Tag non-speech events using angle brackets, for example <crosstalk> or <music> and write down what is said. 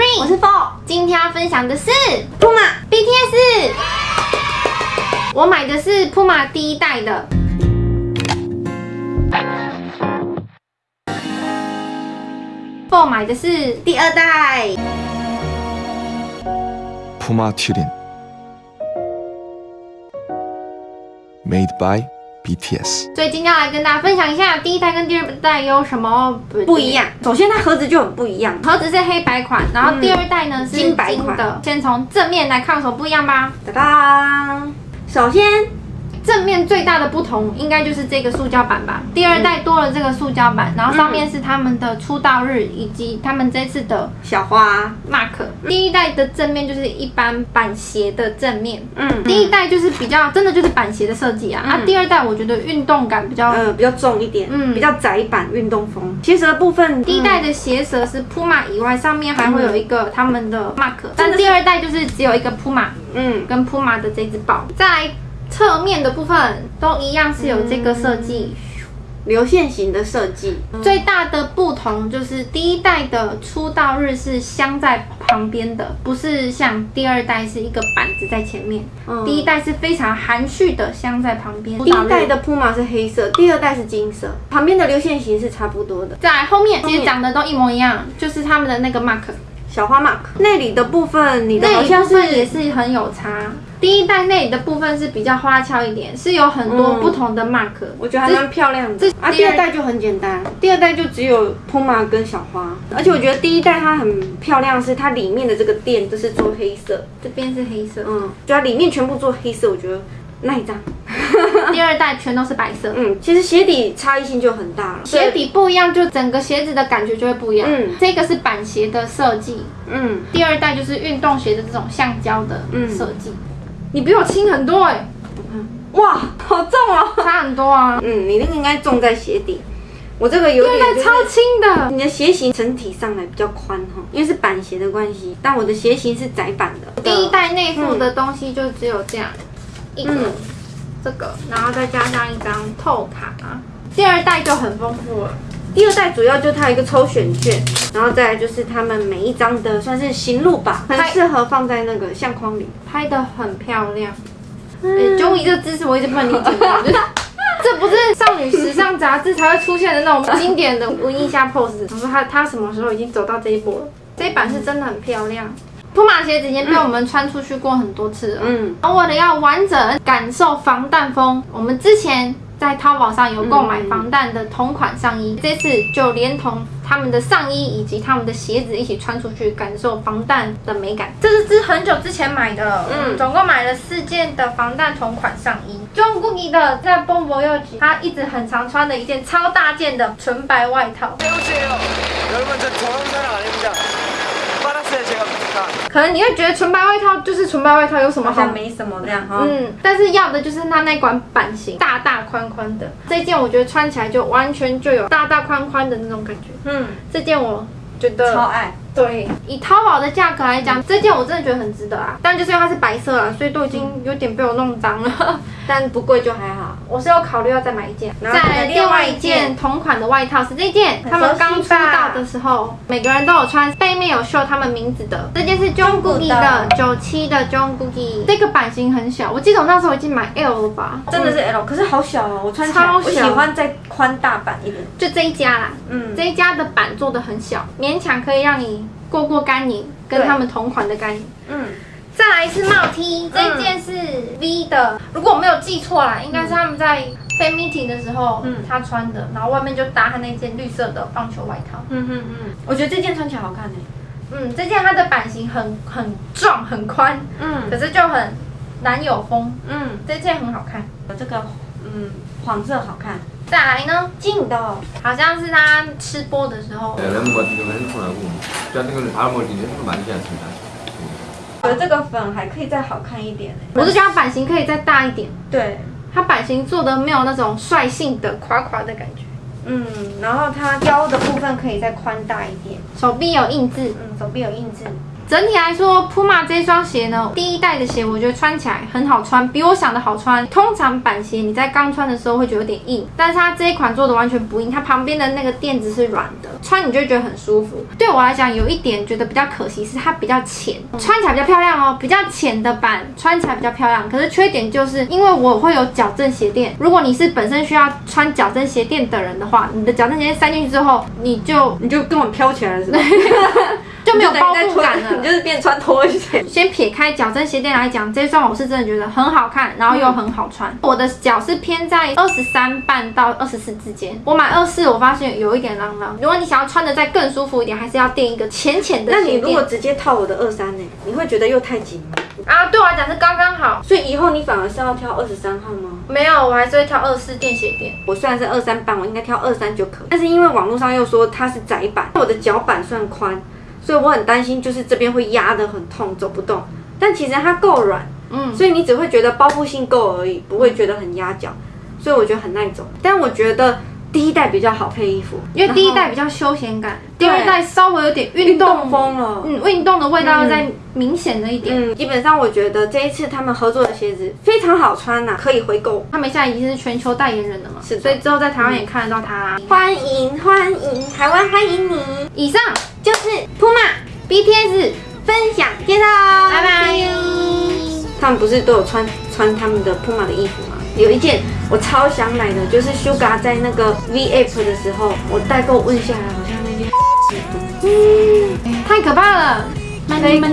Spring，我是 Four，今天要分享的是 Puma BTS。我买的是 Puma 第一代的。Four 买的是第二代。Puma Turin Made by BTS 所以今天要来跟大家分享一下第一代跟第二代有什么不一样。首先，它盒子就很不一样。盒子是黑白款，然后第二代呢、是金白款的。先从正面来看有什么不一样吧。哒哒，首先，正面最大的不同应该就是这个塑胶板吧。第二代多了这个塑胶板，然后上面是他们的出道日以及他们这次的小花，mark。第一代的正面就是一般板鞋的正面，嗯，第一代就是比较真的就是板鞋的设计啊。啊，第二代我觉得运动感比较。呃比较重一点，嗯嗯，比较窄版运动风。鞋舌的部分，第一代的鞋舌是 Puma 以外，上面还会有一个他们的 mark，但第二代就是只有一个 Puma 嗯，跟 Puma 的这只豹。再来侧面的部分都一样是有这个设计，流线型的设计，最大的不同就是第一代的出道日是镶在旁边的，不是像第二代是一个板子在前面。嗯第一代是非常含蓄的镶在旁边。第一代的 Puma 是黑色，第二代是金色，旁边的流线型是差不多的。在后面其实长得都一模一样，就是他们的那个 mark。小花 mark 内里的部分，你的好像是也是很有差。第一代内里的部分是比较花俏一点，是有很多嗯不同的 mark。我觉得还蛮漂亮的这。啊，第二代就很简单，第二代就只有 Puma 跟小花，而且我觉得第一代它很漂亮，是它里面的这个垫都是做黑色，这边是黑色，嗯，就它里面全部做黑色，我觉得耐脏。<laughs> <laughs> 第二代全都是白色。嗯，其实鞋底差异性就很大了，鞋底不一样，就整个鞋子的感觉就会不一样。嗯这个是板鞋的设计，嗯，第二代就是运动鞋的这种橡胶的嗯设计。你比我轻很多哎、哇，好重哦。差很多啊。嗯，你那个应该重在鞋底，我这个有点就是超轻的，你的鞋型整体上来比较宽哈，因为是板鞋的关系，但我的鞋型是窄版的。第一代内附的东西就只有这样、一个、嗯这个，然后再加上一张透卡。第二代就很丰富了，第二代主要就它有一个抽选券，然后再来就是他们每一张的算是行路吧，很适合放在那个相框里。拍的很漂亮。哎、终于这个姿势我一直不能理解，就 <laughs> 是这不是少女时尚杂志才会出现的那种经典的文艺下 pose。我说他他什么时候已经走到这一波了？这一版是真的很漂亮。铺马鞋子已经被我们穿出去过很多次了。嗯，而为了要完整感受防弹风，我们之前在淘宝上有购买防弹的同款上衣，这次就连同他们的上衣以及他们的鞋子一起穿出去，感受防弹的美感。这是之很久之前买的，嗯，嗯总共买了四件的防弹同款上衣。John Cookie 的在 Bombo 右吉，他一直很常穿的一件超大件的纯白外套。 배우세요. 여러분 저 저런 사람 아닙니다. 可能你会觉得纯白外套就是纯白外套有什么好没什么的哈。嗯但是要的就是它那款版型大大宽宽的。这件我觉得穿起来就完全就有大大宽宽的那种感觉。嗯。这件我觉得超爱。对以淘宝的价格来讲这件我真的觉得很值得啊。但就是因为它是白色啊所以都已经有点被我弄脏了。<laughs> 但不贵就还好。我是有考虑要再买一件。再另外一件同款的外套是这件，他们刚出道的时候，每个人都有穿，背面有绣他们名字的。这件是 Jungkook 的九七的 Jungkook，这个版型很小，我记得我那时候已经买 L 了吧？真的是 L，可是好小哦，我穿超小我喜欢再宽大版一点。就这一家啦，嗯，这一家的版做的很小，勉强可以让你过过干瘾，跟他们同款的干瘾。嗯，再来是帽 T，这一件是 V 的，如果我没有记错啦，应该是他们在 fan meeting 的时候，嗯。他穿的，然后外面就搭他那件绿色的棒球外套。嗯嗯嗯，我觉得这件穿起来好看呢。嗯，这件它的版型很很壮很宽，嗯。可是就很男友风，嗯，这件很好看。这个嗯黄色好看。再来呢，近的哦，好像是他吃播的时候，觉得这个粉还可以再好看一点欸。我是觉得它版型可以再大一点，对，它版型做的没有那种率性的垮垮的感觉。嗯，然后它腰的部分可以再宽大一点。手臂有印字，嗯，手臂有印字。整体来说，Puma 这双鞋呢，第一代的鞋我觉得穿起来很好穿，比我想的好穿。通常板鞋你在刚穿的时候会觉得有点硬，但是它这一款做的完全不硬，它旁边的那个垫子是软的，穿你就觉得很舒服。对我来讲，有一点觉得比较可惜是它比较浅，穿起来比较漂亮哦，比较浅的板穿起来比较漂亮。可是缺点就是因为我会有矫正鞋垫，如果你是本身需要穿矫正鞋垫的人的话，你的矫正鞋垫塞进去之后，你就你就根本飘起来了，是吧？就没有包覆感了你。就是变穿拖鞋。<laughs> 先撇开矫正鞋垫来讲，这双我是真的觉得很好看，然后又很好穿。我的脚是偏在二十三半到二十四之间。我买二四，我发现有一点浪浪。如果你想要穿的再更舒服一点，还是要垫一个浅浅的那你。如果直接套我的二三呢？你会觉得又太紧吗？啊，对我来讲是刚刚好。所以以后你反而是要挑二十三号吗？没有，我还是会挑二四垫鞋垫。我虽然是二三半，我应该挑二三就可以。但是因为网络上又说它是窄版，我的脚板算宽，所以我很担心就是这边会压得很痛，走不动。但其实它够软，嗯，所以你只会觉得包覆性够而已，不会觉得很压脚，所以我觉得很耐走。但我觉得第一代比较好配衣服，因为第一代比较休闲感，第二代稍微有点后运运动动风了。嗯，运动的味道要再明显了一点。嗯，基本上我觉得这一次他们合作的鞋子非常好穿呐、可以回购。他们现在已经是全球代言人了嘛，是所以之后在台湾也看得到他啦。欢迎欢迎，台湾欢迎你！以上就是 Puma BTS 分享介绍，拜拜。他们不是都有穿穿他们的 Puma 的衣服吗？有一件我超想买的，就是 Suga 在那个 V App 的时候，我代购问下来，好像那件 <laughs> 太可怕了，代购。I met